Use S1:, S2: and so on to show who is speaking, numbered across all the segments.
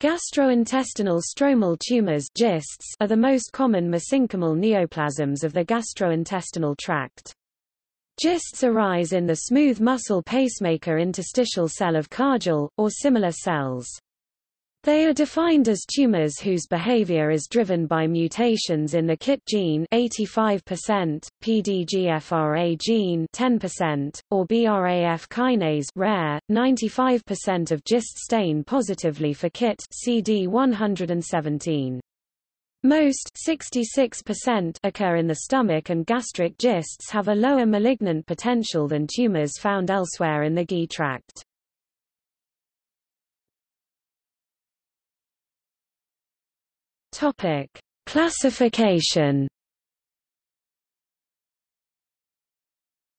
S1: Gastrointestinal stromal tumors GISTs are the most common mesenchymal neoplasms of the gastrointestinal tract. GISTs arise in the smooth muscle pacemaker interstitial cell of Cajal, or similar cells. They are defined as tumors whose behavior is driven by mutations in the KIT gene 85%, PDGFRA gene 10%, or BRAF kinase rare, 95% of GIST stain positively for KIT CD117. Most 66% occur in the stomach and gastric GISTs have a lower malignant potential than tumors found elsewhere in the GI tract. Topic: Classification.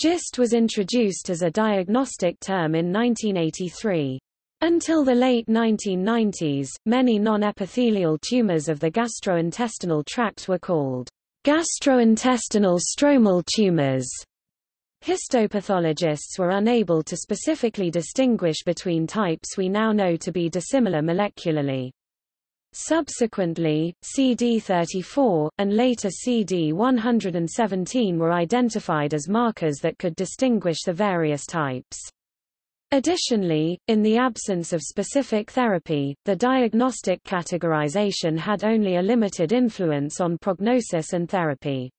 S1: GIST was introduced as a diagnostic term in 1983. Until the late 1990s, many non-epithelial tumors of the gastrointestinal tract were called gastrointestinal stromal tumors. Histopathologists were unable to specifically distinguish between types we now know to be dissimilar molecularly. Subsequently, CD34, and later CD117 were identified as markers that could distinguish the various types. Additionally, in the absence of specific therapy, the diagnostic categorization had only a limited influence on prognosis and therapy.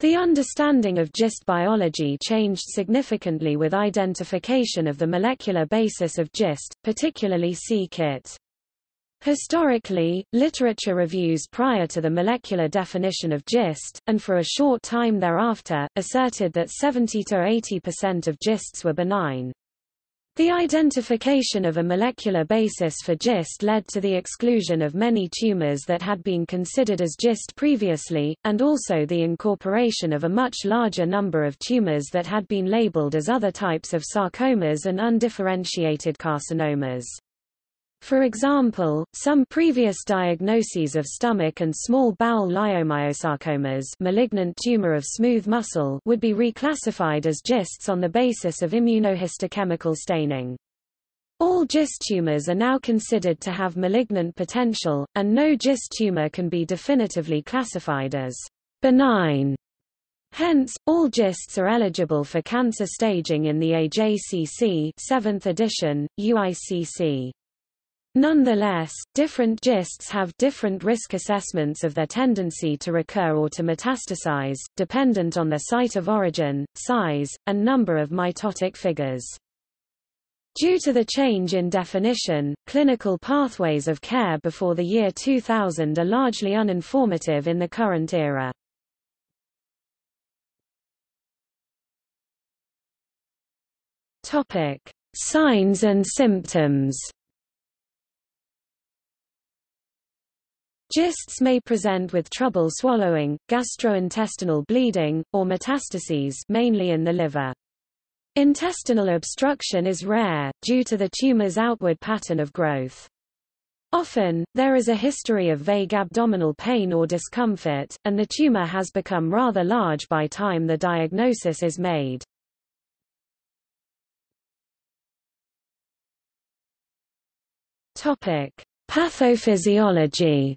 S1: The understanding of GIST biology changed significantly with identification of the molecular basis of GIST, particularly c-KIT. Historically, literature reviews prior to the molecular definition of GIST, and for a short time thereafter, asserted that 70–80% of GISTs were benign. The identification of a molecular basis for GIST led to the exclusion of many tumors that had been considered as GIST previously, and also the incorporation of a much larger number of tumors that had been labeled as other types of sarcomas and undifferentiated carcinomas. For example, some previous diagnoses of stomach and small bowel leiomyosarcomas malignant tumor of smooth muscle would be reclassified as GISTs on the basis of immunohistochemical staining. All GIST tumors are now considered to have malignant potential, and no GIST tumor can be definitively classified as benign. Hence, all GISTs are eligible for cancer staging in the AJCC 7th edition, UICC. Nonetheless, different GISTs have different risk assessments of their tendency to recur or to metastasize, dependent on their site of origin, size, and number of mitotic figures. Due to the change in definition, clinical pathways of care before the year 2000 are largely uninformative in the current era. Topic: Signs and symptoms. GISTs may present with trouble swallowing, gastrointestinal bleeding, or metastases mainly in the liver. Intestinal obstruction is rare, due to the tumor's outward pattern of growth. Often, there is a history of vague abdominal pain or discomfort, and the tumor has become rather large by time the diagnosis is made. Topic: Pathophysiology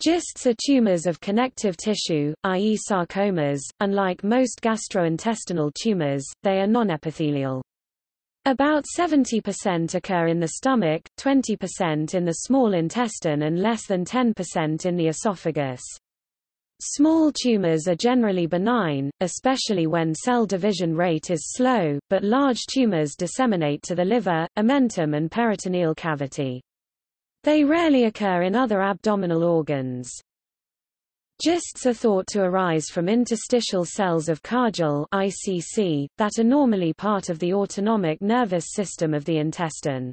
S1: GISTs are tumors of connective tissue, i.e. sarcomas. Unlike most gastrointestinal tumors, they are non-epithelial. About 70% occur in the stomach, 20% in the small intestine and less than 10% in the esophagus. Small tumors are generally benign, especially when cell division rate is slow, but large tumors disseminate to the liver, omentum and peritoneal cavity. They rarely occur in other abdominal organs. GISTs are thought to arise from interstitial cells of Cajal ICC, that are normally part of the autonomic nervous system of the intestine.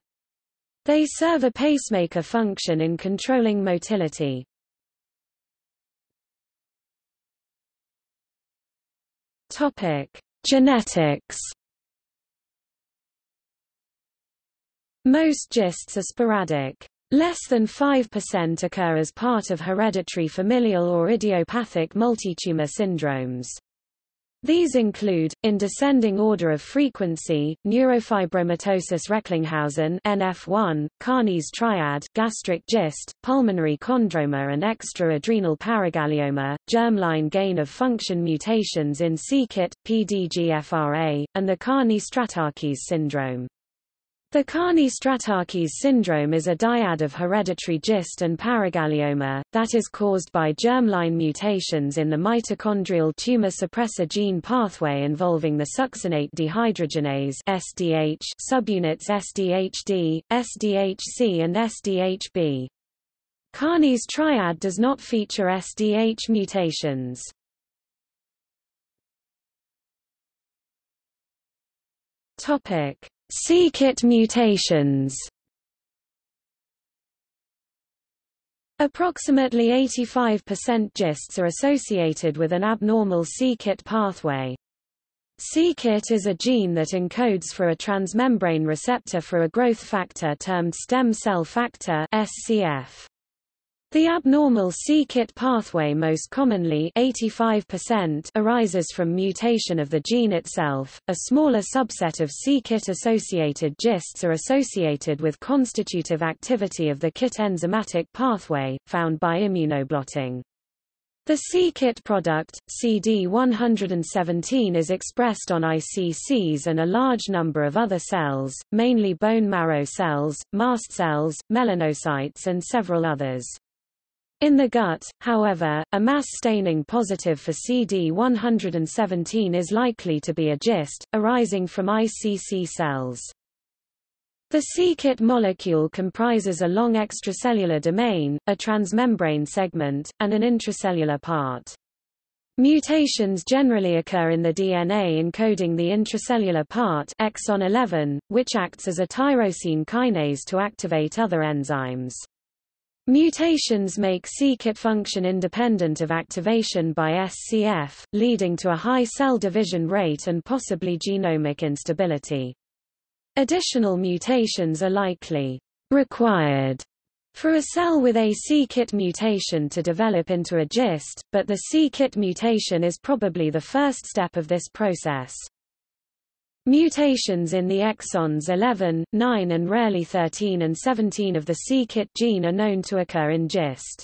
S1: They serve a pacemaker function in controlling motility. Topic: Genetics. Most GISTs are sporadic. Less than 5% occur as part of hereditary familial or idiopathic multitumor syndromes. These include, in descending order of frequency, neurofibromatosis Recklinghausen NF1, Carney's triad, gastric gist, pulmonary chondroma and extra-adrenal paraganglioma, germline gain-of-function mutations in c-KIT, PDGFRA, and the Carney-Stratakis syndrome. The Carney-Stratakis syndrome is a dyad of hereditary GIST and paraganglioma, that is caused by germline mutations in the mitochondrial tumor suppressor gene pathway involving the succinate dehydrogenase SDH subunits SDHD, SDHC and SDHB. Carney's triad does not feature SDH mutations. Topic c-KIT mutations Approximately 85% GISTs are associated with an abnormal c-KIT pathway. c-KIT is a gene that encodes for a transmembrane receptor for a growth factor termed stem cell factor SCF. The abnormal c-KIT pathway most commonly 85% arises from mutation of the gene itself. A smaller subset of c-KIT associated GISTs are associated with constitutive activity of the KIT enzymatic pathway, found by immunoblotting. The c-KIT product, CD117 is expressed on ICCs and a large number of other cells, mainly bone marrow cells, mast cells, melanocytes and several others. In the gut, however, a mass staining positive for CD117 is likely to be a GIST, arising from ICC cells. The c-KIT molecule comprises a long extracellular domain, a transmembrane segment, and an intracellular part. Mutations generally occur in the DNA encoding the intracellular part exon 11, which acts as a tyrosine kinase to activate other enzymes. Mutations make c-KIT function independent of activation by SCF, leading to a high cell division rate and possibly genomic instability. Additional mutations are likely required for a cell with a c-KIT mutation to develop into a GIST, but the c-KIT mutation is probably the first step of this process. Mutations in the exons 11, 9 and rarely 13 and 17 of the c-KIT gene are known to occur in GIST.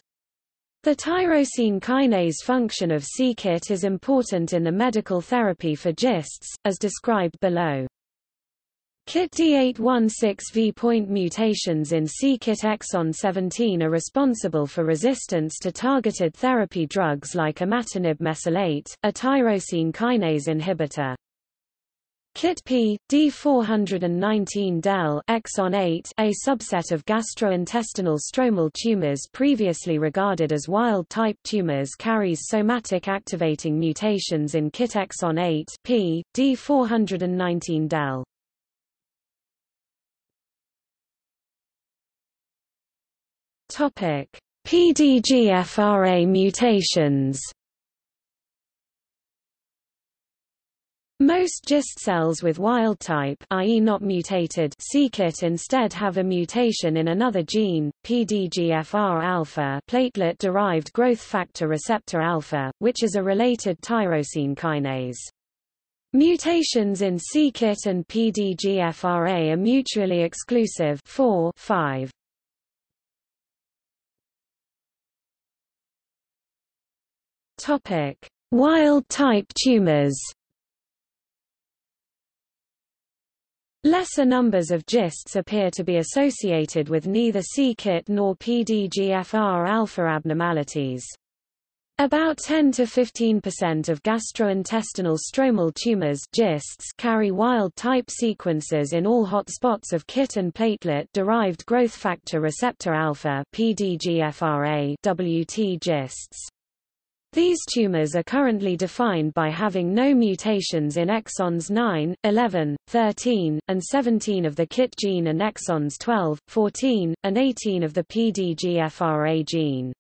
S1: The tyrosine kinase function of c-KIT is important in the medical therapy for GISTs, as described below. KIT D816V point mutations in c-KIT exon 17 are responsible for resistance to targeted therapy drugs like imatinib mesylate, a tyrosine kinase inhibitor. KIT P, D419-del exon 8, a subset of gastrointestinal stromal tumors previously regarded as wild-type tumors carries somatic activating mutations in KIT exon 8 P, D419-del. Topic: PDGFRA mutations Most GIST cells with wild-type i.e. not mutated c-KIT instead have a mutation in another gene, PDGFR-alpha platelet-derived growth factor receptor alpha, which is a related tyrosine kinase. Mutations in c-KIT and PDGFRA are mutually exclusive 4, 5. Topic: Wild-type tumors Lesser numbers of GISTs appear to be associated with neither c-KIT nor PDGFR-alpha abnormalities. About 10 to 15% of gastrointestinal stromal tumors GISTs carry wild-type sequences in all hotspots of KIT and platelet-derived growth factor receptor alpha WT GISTs. These tumors are currently defined by having no mutations in exons 9, 11, 13, and 17 of the KIT gene and exons 12, 14, and 18 of the PDGFRA gene.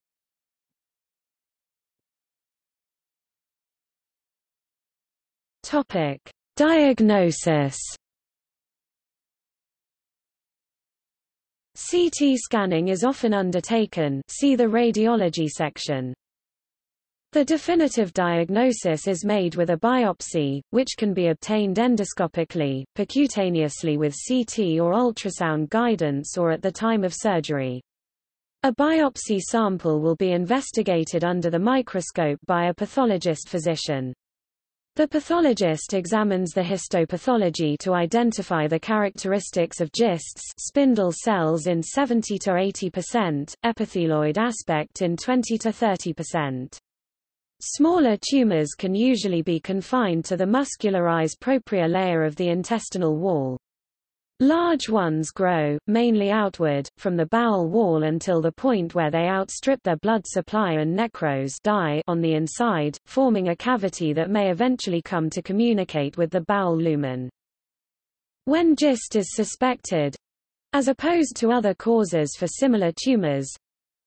S1: Topic: Diagnosis. CT scanning is often undertaken see the radiology section. The definitive diagnosis is made with a biopsy, which can be obtained endoscopically, percutaneously with CT or ultrasound guidance or at the time of surgery. A biopsy sample will be investigated under the microscope by a pathologist physician. The pathologist examines the histopathology to identify the characteristics of GISTs spindle cells in 70 to 80%, epithelioid aspect in 20 to 30%. Smaller tumors can usually be confined to the muscularis propria layer of the intestinal wall. Large ones grow, mainly outward, from the bowel wall until the point where they outstrip their blood supply and necrose die on the inside, forming a cavity that may eventually come to communicate with the bowel lumen. When GIST is suspected, as opposed to other causes for similar tumors,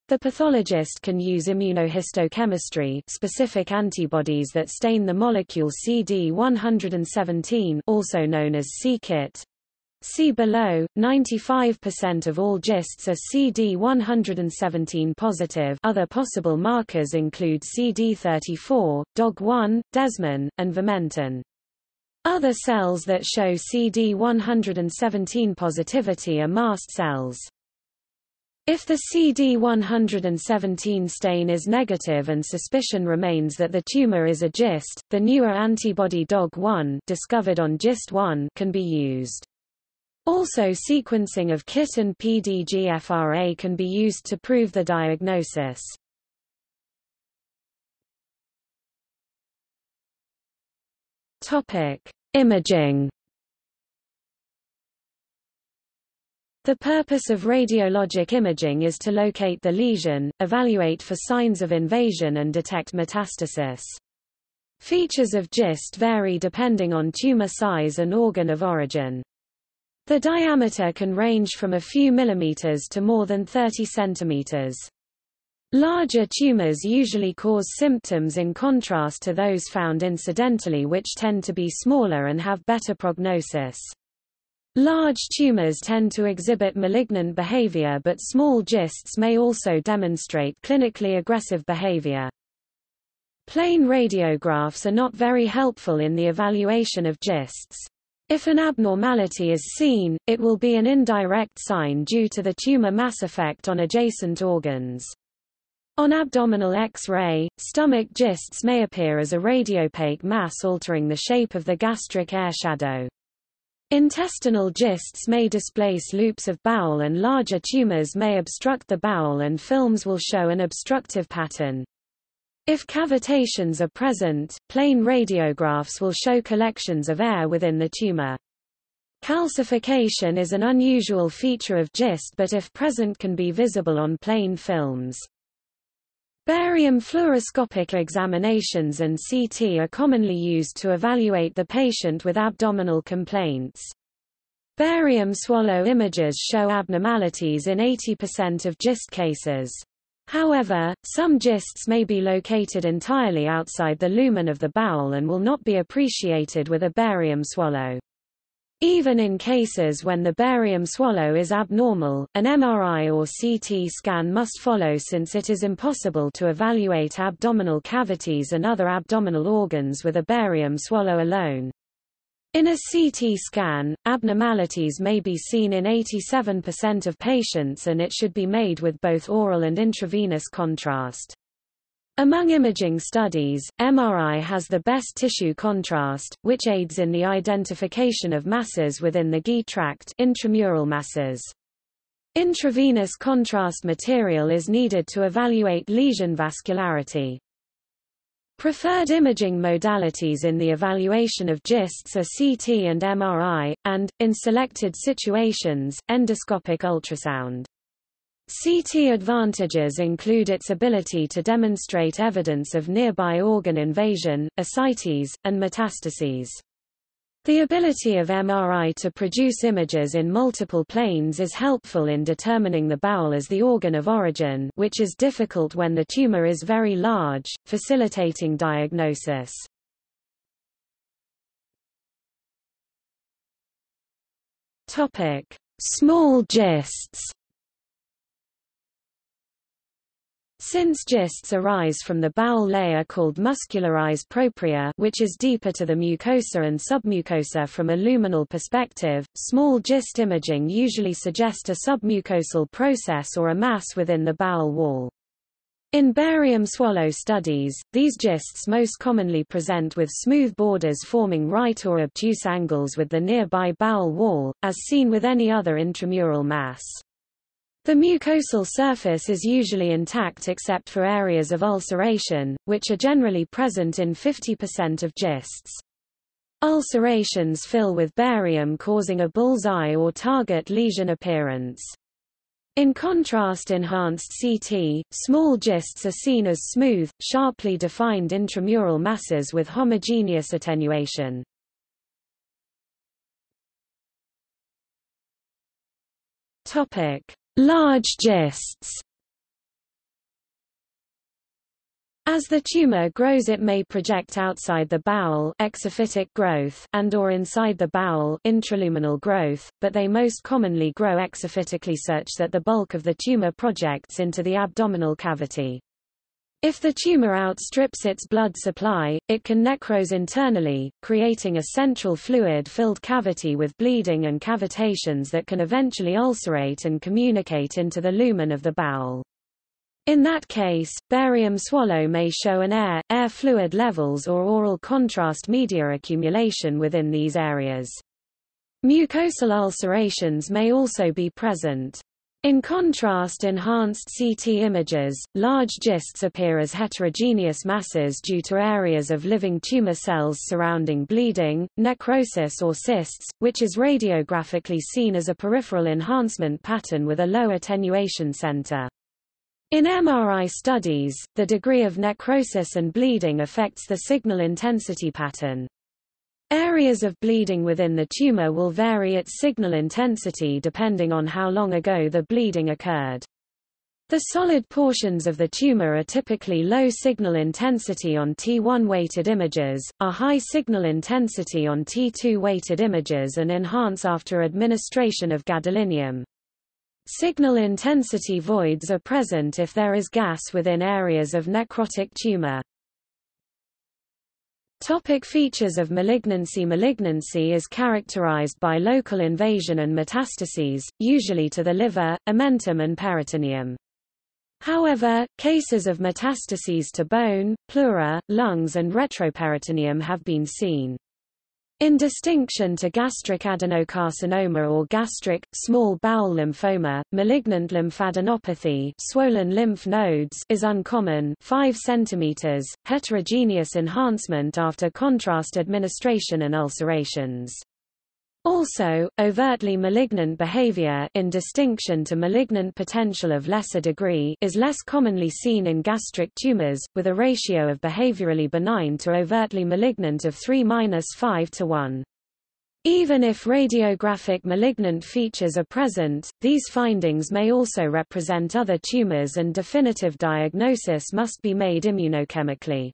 S1: the pathologist can use immunohistochemistry specific antibodies that stain the molecule CD117 also known as c-Kit. See below, 95% of all GISTs are CD117 positive other possible markers include CD34, DOG1, desmin, and vimentin. Other cells that show CD117 positivity are mast cells. If the CD117 stain is negative and suspicion remains that the tumor is a GIST, the newer antibody DOG1 discovered on GIST1 can be used. Also sequencing of KIT and PDGFRA can be used to prove the diagnosis. Topic: Imaging The purpose of radiologic imaging is to locate the lesion, evaluate for signs of invasion and detect metastasis. Features of GIST vary depending on tumor size and organ of origin. The diameter can range from a few millimeters to more than 30 centimeters. Larger tumors usually cause symptoms in contrast to those found incidentally which tend to be smaller and have better prognosis. Large tumors tend to exhibit malignant behavior but small GISTs may also demonstrate clinically aggressive behavior. Plain radiographs are not very helpful in the evaluation of GISTs. If an abnormality is seen, it will be an indirect sign due to the tumor mass effect on adjacent organs. On abdominal X-ray, stomach GISTs may appear as a radiopaque mass altering the shape of the gastric air shadow. Intestinal GISTs may displace loops of bowel and larger tumors may obstruct the bowel and films will show an obstructive pattern. If cavitations are present, plain radiographs will show collections of air within the tumor. Calcification is an unusual feature of GIST but if present can be visible on plain films. Barium fluoroscopic examinations and CT are commonly used to evaluate the patient with abdominal complaints. Barium swallow images show abnormalities in 80% of GIST cases. However, some GISTs may be located entirely outside the lumen of the bowel and will not be appreciated with a barium swallow. Even in cases when the barium swallow is abnormal, an MRI or CT scan must follow since it is impossible to evaluate abdominal cavities and other abdominal organs with a barium swallow alone. In a CT scan, abnormalities may be seen in 87% of patients and it should be made with both oral and intravenous contrast. Among imaging studies, MRI has the best tissue contrast, which aids in the identification of masses within the GI tract intramural masses. Intravenous contrast material is needed to evaluate lesion vascularity. Preferred imaging modalities in the evaluation of GISTs are CT and MRI, and, in selected situations, endoscopic ultrasound. CT advantages include its ability to demonstrate evidence of nearby organ invasion, ascites, and metastases. The ability of MRI to produce images in multiple planes is helpful in determining the bowel as the organ of origin which is difficult when the tumor is very large, facilitating diagnosis. Small GISTs Since GISTs arise from the bowel layer called muscularis propria which is deeper to the mucosa and submucosa from a luminal perspective, small GIST imaging usually suggest a submucosal process or a mass within the bowel wall. In barium swallow studies, these GISTs most commonly present with smooth borders forming right or obtuse angles with the nearby bowel wall, as seen with any other intramural mass. The mucosal surface is usually intact except for areas of ulceration, which are generally present in 50% of GISTs. Ulcerations fill with barium causing a bullseye or target lesion appearance. In contrast enhanced CT, small GISTs are seen as smooth, sharply defined intramural masses with homogeneous attenuation. Topic: Large GISTs As the tumor grows it may project outside the bowel exophytic growth and or inside the bowel intraluminal growth, but they most commonly grow exophytically such that the bulk of the tumor projects into the abdominal cavity. If the tumor outstrips its blood supply, it can necrose internally, creating a central fluid-filled cavity with bleeding and cavitations that can eventually ulcerate and communicate into the lumen of the bowel. In that case, barium swallow may show an air, air fluid levels or oral contrast media accumulation within these areas. Mucosal ulcerations may also be present. In contrast enhanced CT images, large GISTs appear as heterogeneous masses due to areas of living tumor cells surrounding bleeding, necrosis or cysts, which is radiographically seen as a peripheral enhancement pattern with a low attenuation center. In MRI studies, the degree of necrosis and bleeding affects the signal intensity pattern. Areas of bleeding within the tumor will vary its signal intensity depending on how long ago the bleeding occurred. The solid portions of the tumor are typically low signal intensity on T1 weighted images, are high signal intensity on T2 weighted images and enhance after administration of gadolinium. Signal intensity voids are present if there is gas within areas of necrotic tumor. Topic features of malignancy Malignancy is characterized by local invasion and metastases, usually to the liver, omentum and peritoneum. However, cases of metastases to bone, pleura, lungs and retroperitoneum have been seen. In distinction to gastric adenocarcinoma or gastric, small bowel lymphoma, malignant lymphadenopathy swollen lymph nodes is uncommon 5 cm, heterogeneous enhancement after contrast administration and ulcerations. Also, overtly malignant behavior in distinction to malignant potential of lesser degree is less commonly seen in gastric tumors, with a ratio of behaviorally benign to overtly malignant of 3-5 to 1. Even if radiographic malignant features are present, these findings may also represent other tumors and definitive diagnosis must be made immunochemically.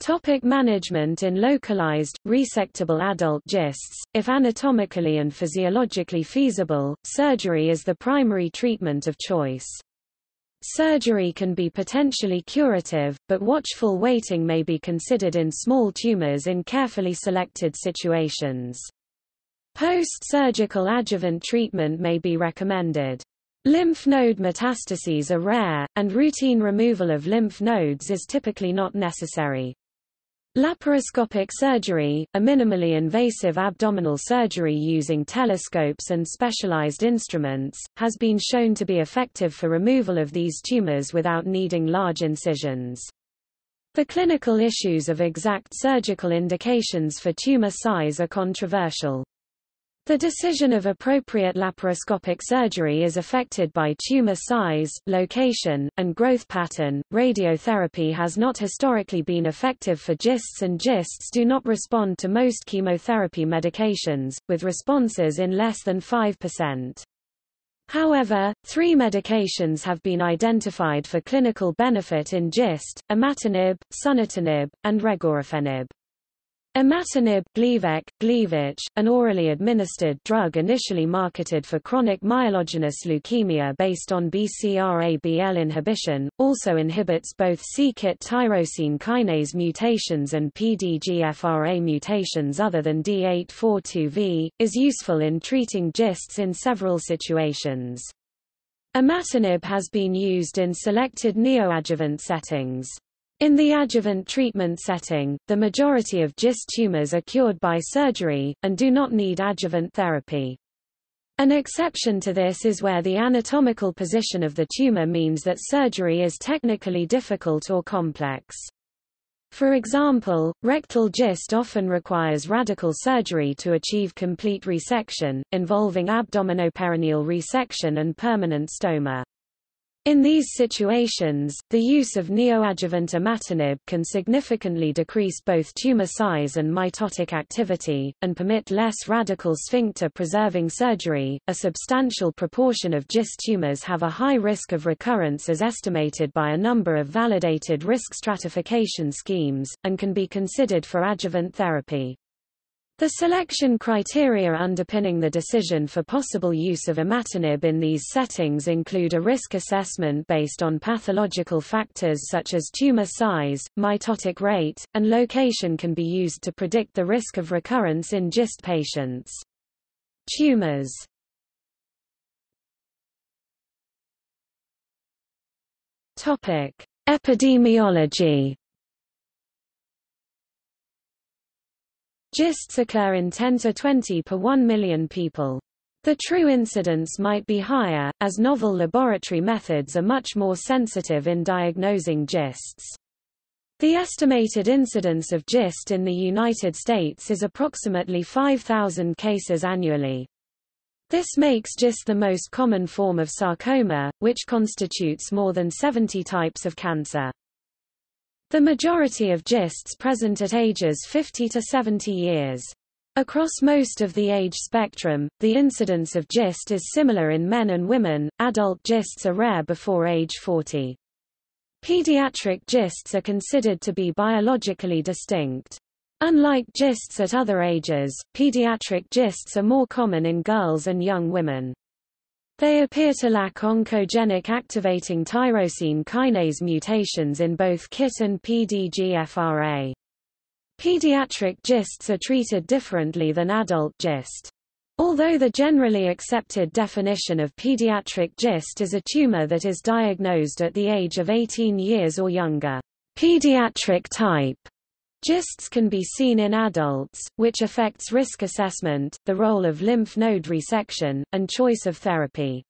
S1: Topic management In localized, resectable adult GISTs, if anatomically and physiologically feasible, surgery is the primary treatment of choice. Surgery can be potentially curative, but watchful waiting may be considered in small tumors in carefully selected situations. Post-surgical adjuvant treatment may be recommended. Lymph node metastases are rare, and routine removal of lymph nodes is typically not necessary. Laparoscopic surgery, a minimally invasive abdominal surgery using telescopes and specialized instruments, has been shown to be effective for removal of these tumors without needing large incisions. The clinical issues of exact surgical indications for tumor size are controversial. The decision of appropriate laparoscopic surgery is affected by tumor size, location, and growth pattern. Radiotherapy has not historically been effective for GISTs and GISTs do not respond to most chemotherapy medications, with responses in less than 5%. However, three medications have been identified for clinical benefit in GIST, imatinib, sunitinib, and regorafenib. Imatinib Gleevec, Gleevec, an orally administered drug initially marketed for chronic myelogenous leukemia based on BCR-ABL inhibition, also inhibits both c-KIT tyrosine kinase mutations and PDGFRA mutations other than D842V, is useful in treating GISTs in several situations. Imatinib has been used in selected neoadjuvant settings. In the adjuvant treatment setting, the majority of GIST tumors are cured by surgery, and do not need adjuvant therapy. An exception to this is where the anatomical position of the tumor means that surgery is technically difficult or complex. For example, rectal GIST often requires radical surgery to achieve complete resection, involving abdominoperineal resection and permanent stoma. In these situations, the use of neoadjuvant imatinib can significantly decrease both tumor size and mitotic activity, and permit less radical sphincter-preserving surgery. A substantial proportion of GIST tumors have a high risk of recurrence as estimated by a number of validated risk stratification schemes, and can be considered for adjuvant therapy. The selection criteria underpinning the decision for possible use of imatinib in these settings include a risk assessment based on pathological factors such as tumor size, mitotic rate, and location can be used to predict the risk of recurrence in GIST patients. Tumors. Epidemiology GISTs occur in 10 to 20 per 1 million people. The true incidence might be higher, as novel laboratory methods are much more sensitive in diagnosing GISTs. The estimated incidence of GIST in the United States is approximately 5,000 cases annually. This makes GIST the most common form of sarcoma, which constitutes more than 70 types of cancer. The majority of GISTs present at ages 50 to 70 years. Across most of the age spectrum, the incidence of GIST is similar in men and women. Adult GISTs are rare before age 40. Pediatric GISTs are considered to be biologically distinct. Unlike GISTs at other ages, pediatric GISTs are more common in girls and young women. They appear to lack oncogenic activating tyrosine kinase mutations in both KIT and PDGFRA. Pediatric GISTs are treated differently than adult GIST. Although the generally accepted definition of pediatric GIST is a tumor that is diagnosed at the age of 18 years or younger, pediatric type GISTs can be seen in adults, which affects risk assessment, the role of lymph node resection, and choice of therapy.